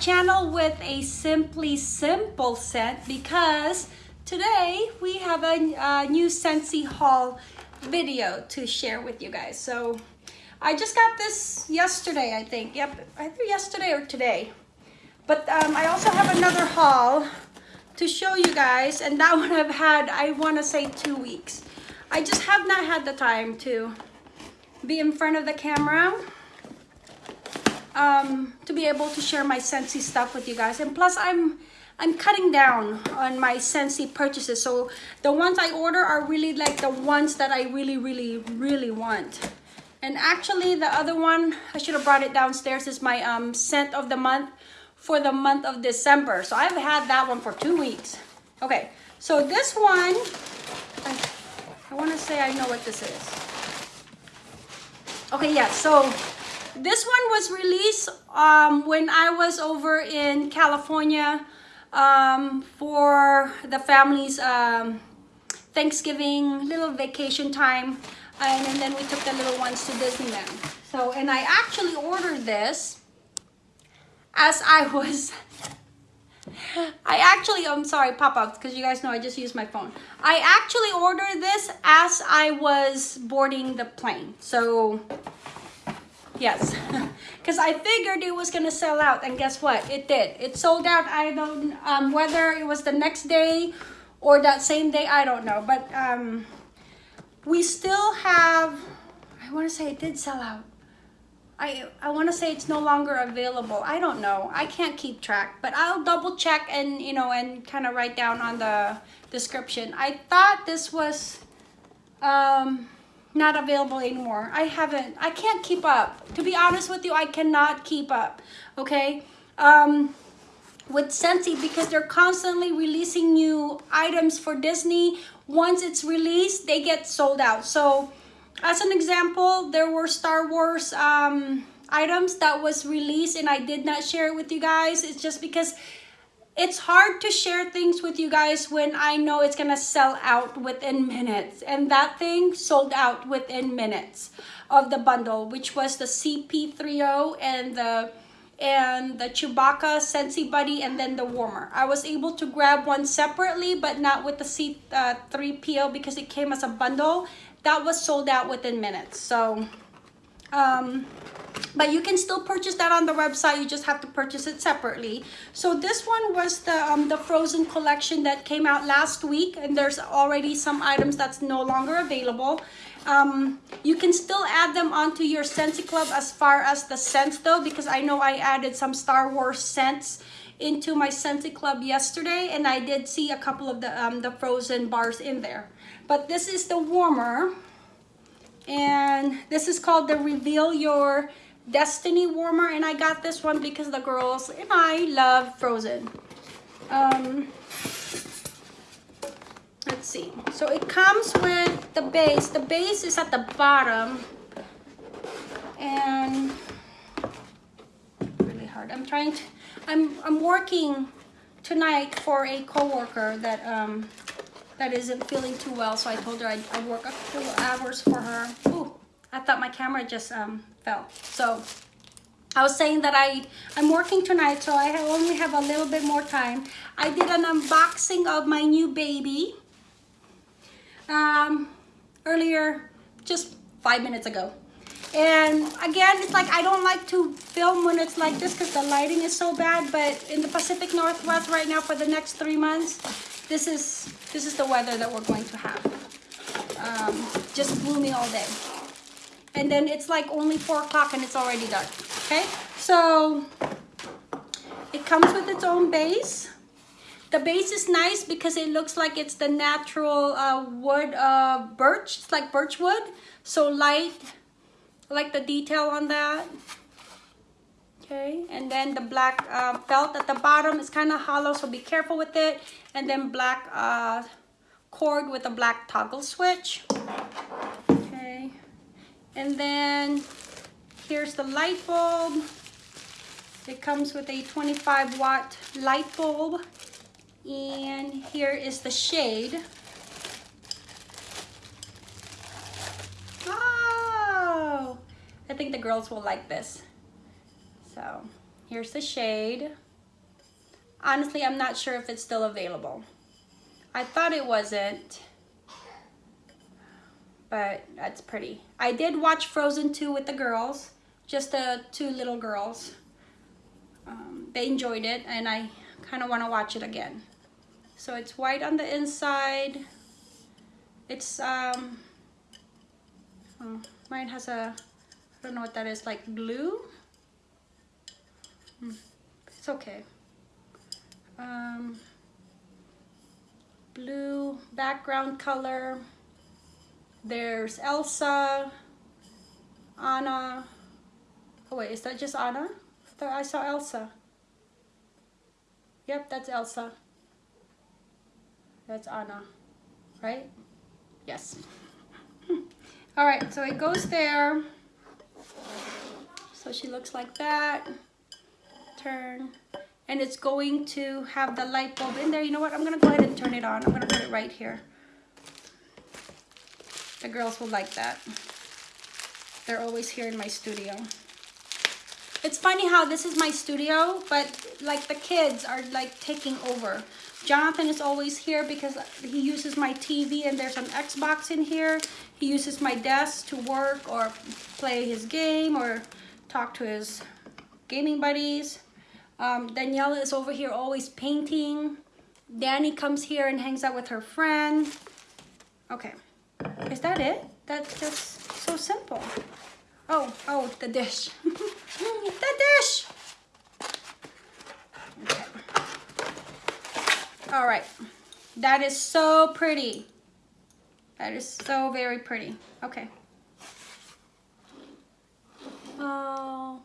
channel with a Simply Simple scent because today we have a, a new Scentsy haul video to share with you guys. So I just got this yesterday, I think. Yep, either yesterday or today. But um, I also have another haul to show you guys and that one I've had, I want to say two weeks. I just have not had the time to be in front of the camera um, to be able to share my Scentsy stuff with you guys. And plus I'm I'm cutting down on my Scentsy purchases. So the ones I order are really like the ones that I really, really, really want. And actually the other one, I should have brought it downstairs, is my um, scent of the month for the month of December. So I've had that one for two weeks. Okay, so this one, I, I want to say I know what this is. Okay, yeah, so this one was released um, when I was over in California um, for the family's um, Thanksgiving little vacation time. And, and then we took the little ones to Disneyland. So, and I actually ordered this as I was I actually, I'm sorry, pop-ups, because you guys know I just used my phone. I actually ordered this as I was boarding the plane. So Yes, because I figured it was gonna sell out, and guess what? It did. It sold out. I don't um, whether it was the next day or that same day. I don't know, but um, we still have. I want to say it did sell out. I I want to say it's no longer available. I don't know. I can't keep track, but I'll double check and you know and kind of write down on the description. I thought this was um not available anymore. I haven't, I can't keep up. To be honest with you, I cannot keep up, okay? Um, with Scentsy because they're constantly releasing new items for Disney. Once it's released, they get sold out. So as an example, there were Star Wars um, items that was released and I did not share it with you guys. It's just because it's hard to share things with you guys when I know it's gonna sell out within minutes. And that thing sold out within minutes of the bundle, which was the CP30 and the and the Chewbacca Scentsy Buddy and then the warmer. I was able to grab one separately, but not with the C3PO uh, because it came as a bundle. That was sold out within minutes. So, um, but you can still purchase that on the website you just have to purchase it separately. So this one was the um, the frozen collection that came out last week and there's already some items that's no longer available. Um, you can still add them onto your Scentsy Club as far as the scents though because I know I added some Star Wars scents into my Scentsy Club yesterday and I did see a couple of the um, the frozen bars in there. But this is the warmer and this is called the reveal your destiny warmer and i got this one because the girls and i love frozen. Um let's see. So it comes with the base. The base is at the bottom. And really hard. I'm trying to i'm i'm working tonight for a co-worker that um that isn't feeling too well. So I told her I'd, I'd work a couple hours for her. Ooh, I thought my camera just um, fell. So I was saying that I, I'm working tonight, so I only have a little bit more time. I did an unboxing of my new baby um, earlier, just five minutes ago. And again, it's like I don't like to film when it's like this because the lighting is so bad. But in the Pacific Northwest right now for the next three months, this is this is the weather that we're going to have. Um, just gloomy all day. And then it's like only four o'clock and it's already dark. Okay, so it comes with its own base. The base is nice because it looks like it's the natural uh, wood uh, birch. It's like birch wood. So light, like the detail on that then the black uh, felt at the bottom is kind of hollow so be careful with it. And then black uh, cord with a black toggle switch. Okay. And then here's the light bulb. It comes with a 25 watt light bulb. And here is the shade. Oh! I think the girls will like this. So here's the shade. honestly, I'm not sure if it's still available. I thought it wasn't, but that's pretty. I did watch Frozen 2 with the girls, just the two little girls. Um, they enjoyed it and I kind of want to watch it again. So it's white on the inside. It's, um, oh, mine has a, I don't know what that is, like glue? Hmm, it's okay. Um, blue background color. There's Elsa, Anna. Oh wait, is that just Anna? I thought I saw Elsa. Yep, that's Elsa. That's Anna, right? Yes. All right, so it goes there. So she looks like that. Turn. And it's going to have the light bulb in there. You know what? I'm going to go ahead and turn it on. I'm to put it right here. The girls will like that. They're always here in my studio. It's funny how this is my studio, but like the kids are like taking over. Jonathan is always here because he uses my TV and there's an Xbox in here. He uses my desk to work or play his game or talk to his gaming buddies. Um, Daniela is over here always painting. Danny comes here and hangs out with her friend. Okay, is that it? That's just so simple. Oh, oh, the dish. the dish! Okay. All right, that is so pretty. That is so very pretty. Okay. Oh.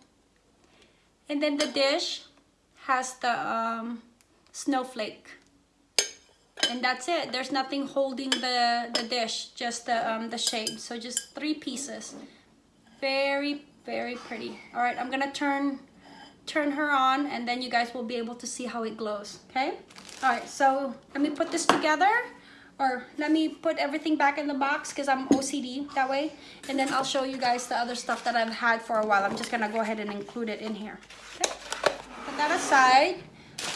And then the dish has the um, snowflake. And that's it. There's nothing holding the, the dish, just the, um, the shape So just three pieces. Very, very pretty. All right, I'm gonna turn turn her on and then you guys will be able to see how it glows, okay? All right, so let me put this together or let me put everything back in the box because I'm OCD that way. And then I'll show you guys the other stuff that I've had for a while. I'm just gonna go ahead and include it in here. Okay, that aside.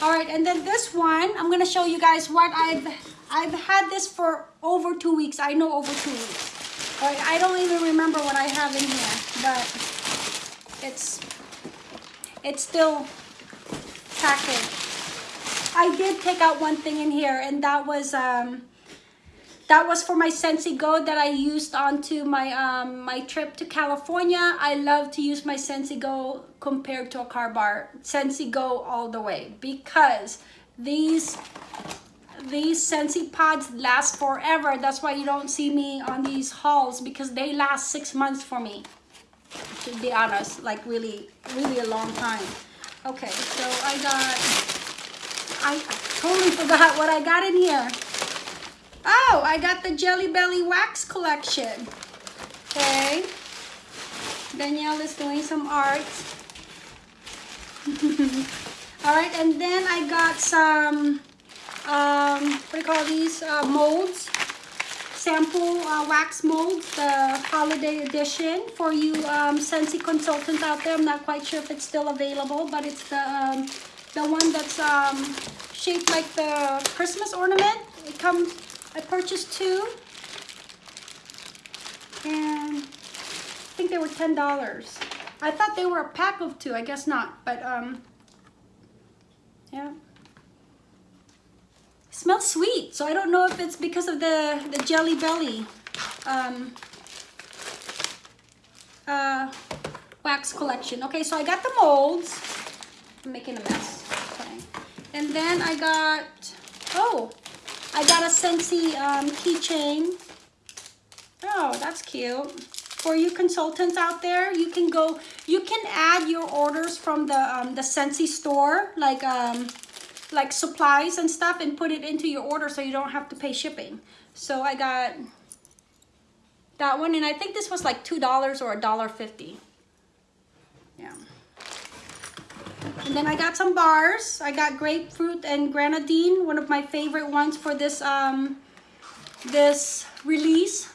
All right, and then this one, I'm gonna show you guys what I've, I've had this for over two weeks. I know over two weeks. All right, I don't even remember what I have in here, but it's, it's still packaged. I did take out one thing in here and that was, um, that was for my Scentsy Go that I used onto my um, my trip to California. I love to use my Scentsy Go compared to a car bar. Scentsy Go all the way because these these Scentsy pods last forever. That's why you don't see me on these hauls because they last six months for me. To be honest, like really, really a long time. Okay, so I got, I totally forgot what I got in here. Oh, I got the Jelly Belly Wax Collection. Okay. Danielle is doing some art. All right, and then I got some, um, what do you call these, uh, molds. Sample uh, wax molds, the holiday edition for you um, Scentsy consultants out there. I'm not quite sure if it's still available, but it's the, um, the one that's um, shaped like the Christmas ornament. It comes I purchased two and I think they were $10. I thought they were a pack of two, I guess not, but um, yeah. It smells sweet, so I don't know if it's because of the, the Jelly Belly um, uh, wax collection. Okay, so I got the molds. I'm making a mess. Okay. And then I got, oh, I got a Scentsy um, keychain. Oh, that's cute. For you consultants out there, you can go, you can add your orders from the um, the Scentsy store, like um, like supplies and stuff, and put it into your order so you don't have to pay shipping. So I got that one, and I think this was like $2 or a dollar fifty. Yeah. And then I got some bars. I got grapefruit and grenadine, one of my favorite ones for this um, this release.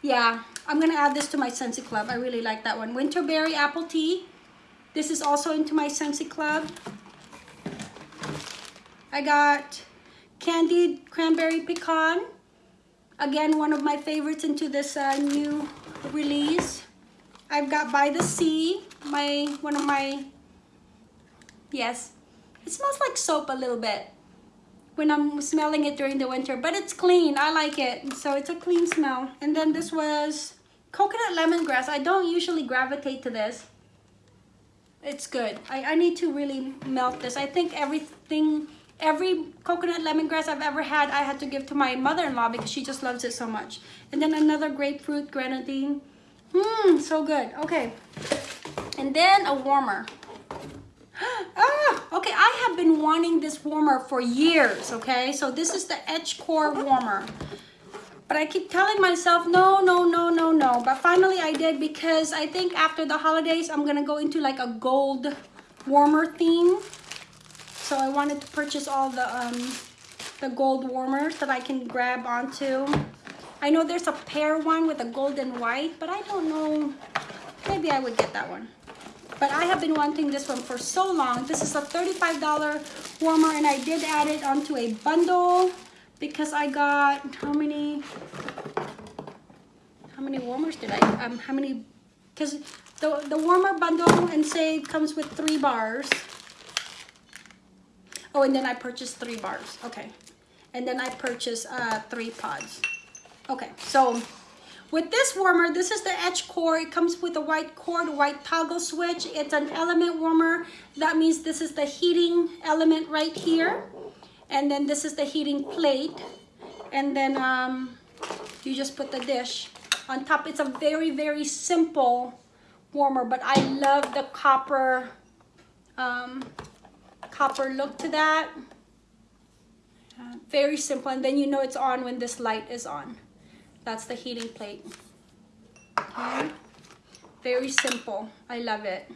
Yeah, I'm gonna add this to my Scentsy Club. I really like that one. Winterberry apple tea. This is also into my Scentsy Club. I got candied cranberry pecan. Again, one of my favorites into this uh, new release. I've got By the Sea, my one of my, yes, it smells like soap a little bit when I'm smelling it during the winter, but it's clean. I like it. So it's a clean smell. And then this was coconut lemongrass. I don't usually gravitate to this. It's good. I, I need to really melt this. I think everything, every coconut lemongrass I've ever had, I had to give to my mother-in-law because she just loves it so much. And then another grapefruit grenadine. Mmm, so good. Okay. And then a warmer. ah, okay, I have been wanting this warmer for years, okay? So this is the Edge Core warmer. But I keep telling myself, no, no, no, no, no. But finally I did because I think after the holidays, I'm gonna go into like a gold warmer theme. So I wanted to purchase all the, um, the gold warmers that I can grab onto. I know there's a pear one with a gold and white, but I don't know. Maybe I would get that one. But I have been wanting this one for so long. This is a $35 warmer and I did add it onto a bundle because I got how many how many warmers did I um how many because the the warmer bundle and save comes with three bars. Oh and then I purchased three bars. Okay. And then I purchased uh three pods. Okay so with this warmer, this is the edge core. It comes with a white cord, white toggle switch. It's an element warmer. That means this is the heating element right here and then this is the heating plate and then um, you just put the dish on top it's a very very simple warmer but I love the copper um, copper look to that uh, very simple and then you know it's on when this light is on that's the heating plate okay very simple I love it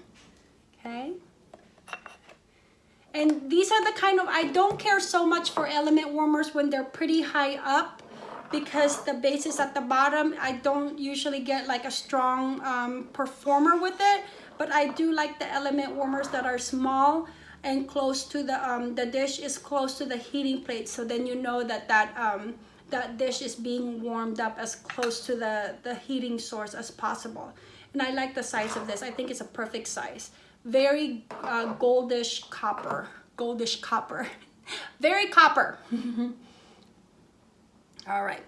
okay and these are the kind of, I don't care so much for element warmers when they're pretty high up because the base is at the bottom. I don't usually get like a strong um, performer with it, but I do like the element warmers that are small and close to the, um, the dish is close to the heating plate. So then you know that that, um, that dish is being warmed up as close to the, the heating source as possible. And I like the size of this. I think it's a perfect size. Very uh, goldish copper. Goldish copper. Very copper. All right.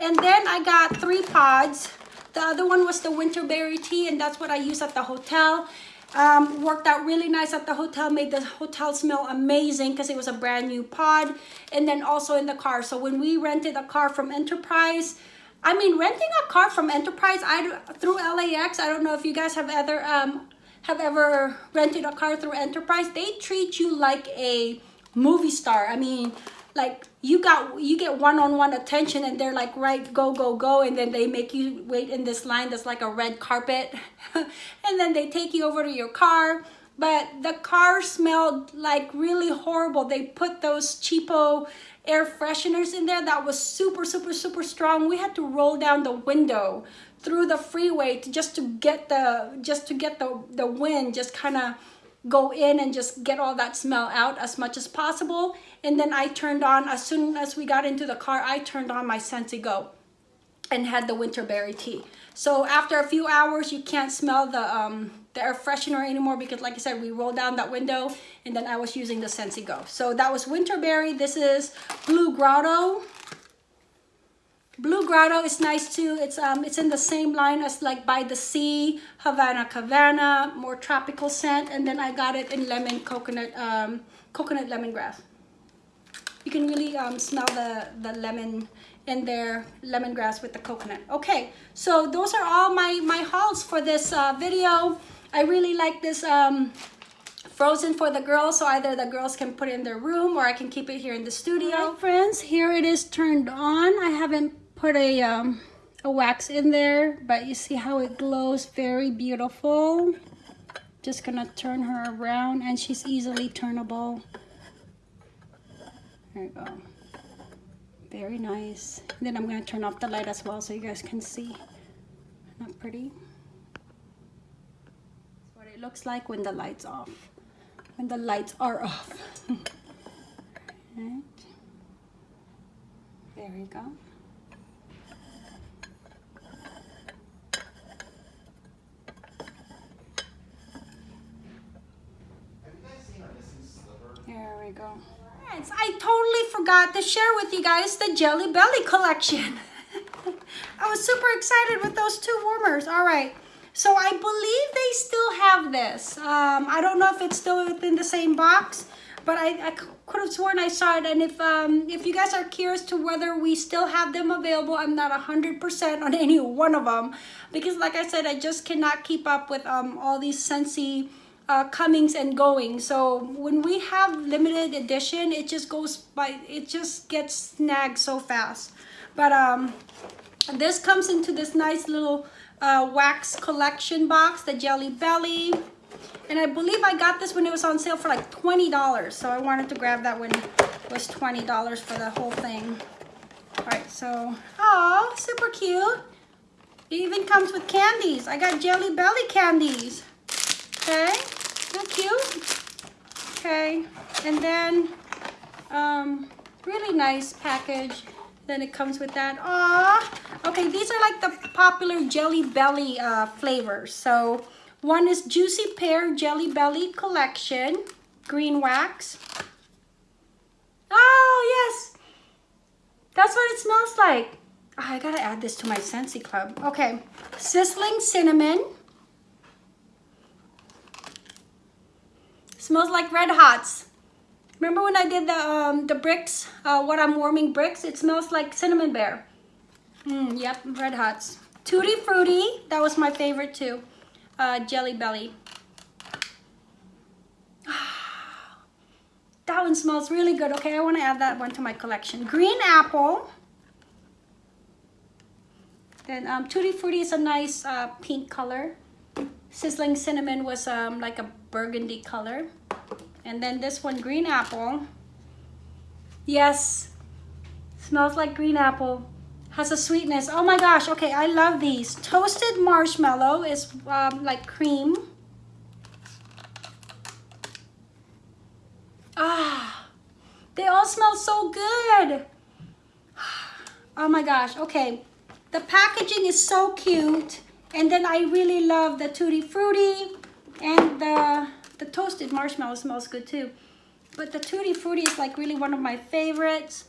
And then I got three pods. The other one was the winterberry tea and that's what I use at the hotel um, worked out really nice at the hotel made the hotel smell amazing because it was a brand new pod and then also in the car so when we rented a car from Enterprise I mean renting a car from Enterprise I through LAX I don't know if you guys have ever um, have ever rented a car through Enterprise, they treat you like a movie star. I mean, like you got you get one-on-one -on -one attention and they're like right go go go and then they make you wait in this line that's like a red carpet and then they take you over to your car. But the car smelled like really horrible. They put those cheapo air fresheners in there that was super super super strong. We had to roll down the window through the freeway to just to get the just to get the the wind just kind of go in and just get all that smell out as much as possible. And then I turned on as soon as we got into the car I turned on my Scentsy Go and had the winterberry tea. So after a few hours you can't smell the um the air freshener anymore because like I said we rolled down that window and then I was using the Scentsy Go so that was winterberry this is blue grotto Blue Grotto is nice too. It's um it's in the same line as like By the Sea, Havana Cabana, more tropical scent. And then I got it in lemon coconut um coconut lemongrass. You can really um smell the the lemon in there, lemongrass with the coconut. Okay, so those are all my my hauls for this uh, video. I really like this um frozen for the girls so either the girls can put it in their room or I can keep it here in the studio. Right, friends, here it is turned on. I haven't put a, um, a wax in there, but you see how it glows very beautiful. Just gonna turn her around and she's easily turnable. There you go. Very nice. And then I'm gonna turn off the light as well so you guys can see. Not pretty. That's what it looks like when the light's off. When the lights are off. Right. There we go. There we go. Friends, I totally forgot to share with you guys the Jelly Belly collection. I was super excited with those two warmers. All right. So I believe they still have this. Um, I don't know if it's still within the same box, but I, I could have sworn I saw it. And if um, if you guys are curious to whether we still have them available, I'm not 100% on any one of them. Because like I said, I just cannot keep up with um, all these Scentsy uh, comings and going. So when we have limited edition, it just goes by, it just gets snagged so fast. But um, this comes into this nice little uh, wax collection box, the Jelly Belly. And I believe I got this when it was on sale for like $20. So I wanted to grab that when it was $20 for the whole thing. All right, so, oh, super cute. It even comes with candies. I got Jelly Belly candies. Okay, so cute. Okay, and then um, really nice package. Then it comes with that. Aw, okay, these are like the popular Jelly Belly uh, flavors. So one is Juicy Pear Jelly Belly Collection, green wax. Oh, yes. That's what it smells like. Oh, I gotta add this to my Scentsy Club. Okay, Sizzling Cinnamon. Smells like Red Hots. Remember when I did the um, the bricks, uh, what I'm warming bricks? It smells like cinnamon bear. Mm, yep, Red Hots. Tutti Frutti, that was my favorite too. Uh, Jelly Belly. that one smells really good. Okay, I want to add that one to my collection. Green Apple. Then um, Tutti Frutti is a nice uh, pink color. Sizzling Cinnamon was um, like a burgundy color. And then this one, green apple. Yes, smells like green apple. Has a sweetness. Oh my gosh, okay, I love these. Toasted marshmallow is um, like cream. Ah, they all smell so good. Oh my gosh, okay. The packaging is so cute. And then I really love the Tutti Frutti and the the toasted marshmallow smells good too. But the Tutti Frutti is like really one of my favorites.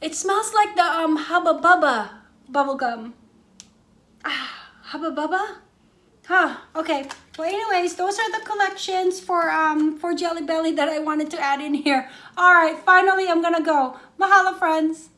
It smells like the um, Hubba Bubba bubblegum. Ah, Hubba Bubba? Huh, okay. Well, anyways, those are the collections for um for Jelly Belly that I wanted to add in here. All right, finally, I'm gonna go. Mahalo, friends.